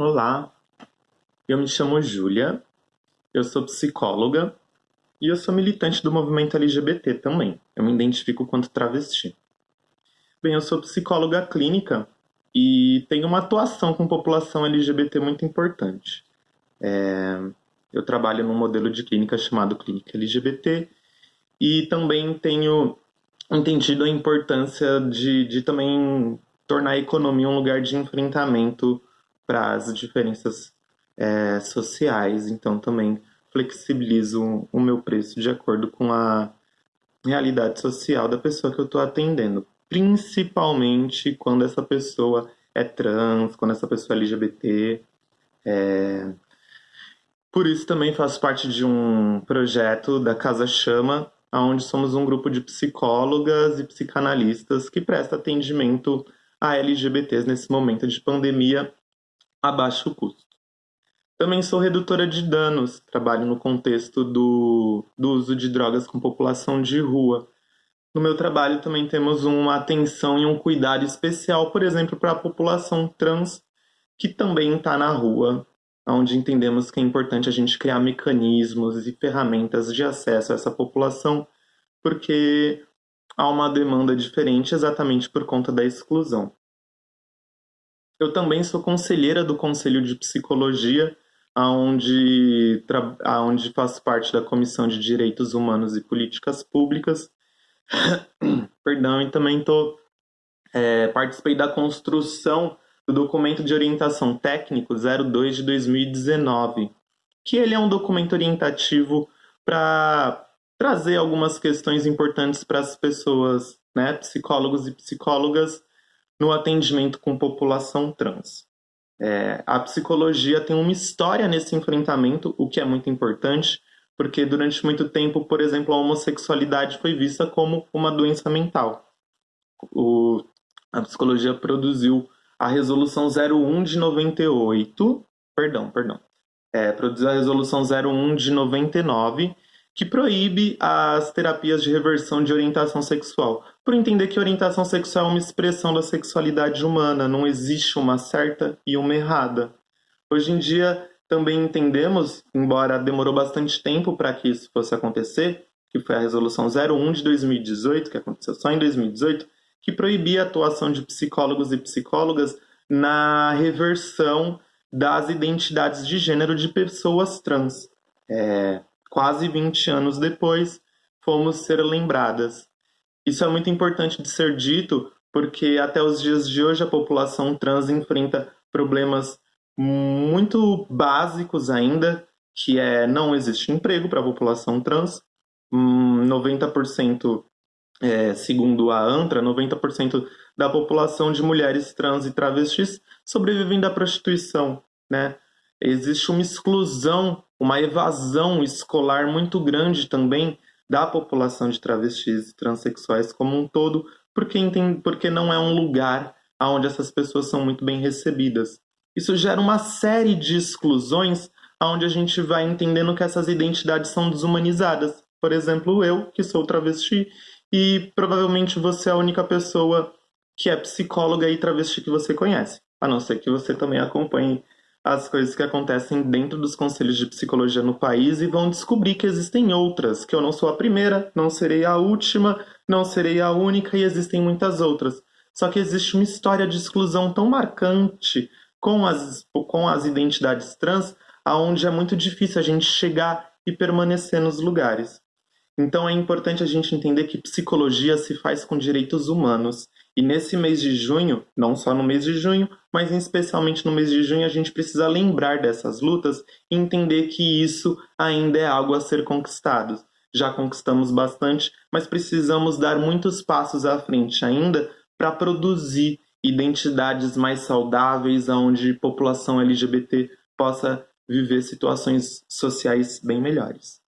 Olá, eu me chamo Júlia, eu sou psicóloga e eu sou militante do movimento LGBT também. Eu me identifico quanto travesti. Bem, eu sou psicóloga clínica e tenho uma atuação com população LGBT muito importante. É, eu trabalho num modelo de clínica chamado Clínica LGBT e também tenho entendido a importância de, de também tornar a economia um lugar de enfrentamento para as diferenças é, sociais. Então, também flexibilizo o meu preço de acordo com a realidade social da pessoa que eu estou atendendo. Principalmente quando essa pessoa é trans, quando essa pessoa é LGBT. É... Por isso também faço parte de um projeto da Casa Chama, onde somos um grupo de psicólogas e psicanalistas que presta atendimento a LGBTs nesse momento de pandemia a baixo custo. Também sou redutora de danos, trabalho no contexto do, do uso de drogas com população de rua. No meu trabalho também temos uma atenção e um cuidado especial, por exemplo, para a população trans que também está na rua, onde entendemos que é importante a gente criar mecanismos e ferramentas de acesso a essa população, porque há uma demanda diferente exatamente por conta da exclusão. Eu também sou conselheira do Conselho de Psicologia, onde, onde faço parte da Comissão de Direitos Humanos e Políticas Públicas. Perdão, e também tô, é, participei da construção do documento de orientação técnico 02 de 2019, que ele é um documento orientativo para trazer algumas questões importantes para as pessoas, né, psicólogos e psicólogas, no atendimento com população trans. É, a psicologia tem uma história nesse enfrentamento, o que é muito importante, porque durante muito tempo, por exemplo, a homossexualidade foi vista como uma doença mental. O, a psicologia produziu a resolução 01 de 98, perdão, perdão, é, produziu a resolução 01 de 99, que proíbe as terapias de reversão de orientação sexual, por entender que orientação sexual é uma expressão da sexualidade humana, não existe uma certa e uma errada. Hoje em dia também entendemos, embora demorou bastante tempo para que isso fosse acontecer, que foi a resolução 01 de 2018, que aconteceu só em 2018, que proibia a atuação de psicólogos e psicólogas na reversão das identidades de gênero de pessoas trans. É, quase 20 anos depois, fomos ser lembradas. Isso é muito importante de ser dito, porque até os dias de hoje a população trans enfrenta problemas muito básicos ainda, que é não existe emprego para a população trans, 90%, hum, é, segundo a ANTRA, 90% da população de mulheres trans e travestis sobrevivem da prostituição, né? Existe uma exclusão uma evasão escolar muito grande também da população de travestis e transexuais como um todo, porque, porque não é um lugar onde essas pessoas são muito bem recebidas. Isso gera uma série de exclusões onde a gente vai entendendo que essas identidades são desumanizadas. Por exemplo, eu, que sou travesti, e provavelmente você é a única pessoa que é psicóloga e travesti que você conhece, a não ser que você também acompanhe as coisas que acontecem dentro dos conselhos de psicologia no país e vão descobrir que existem outras, que eu não sou a primeira, não serei a última, não serei a única e existem muitas outras. Só que existe uma história de exclusão tão marcante com as, com as identidades trans, aonde é muito difícil a gente chegar e permanecer nos lugares. Então é importante a gente entender que psicologia se faz com direitos humanos e nesse mês de junho, não só no mês de junho, mas especialmente no mês de junho, a gente precisa lembrar dessas lutas e entender que isso ainda é algo a ser conquistado. Já conquistamos bastante, mas precisamos dar muitos passos à frente ainda para produzir identidades mais saudáveis, onde população LGBT possa viver situações sociais bem melhores.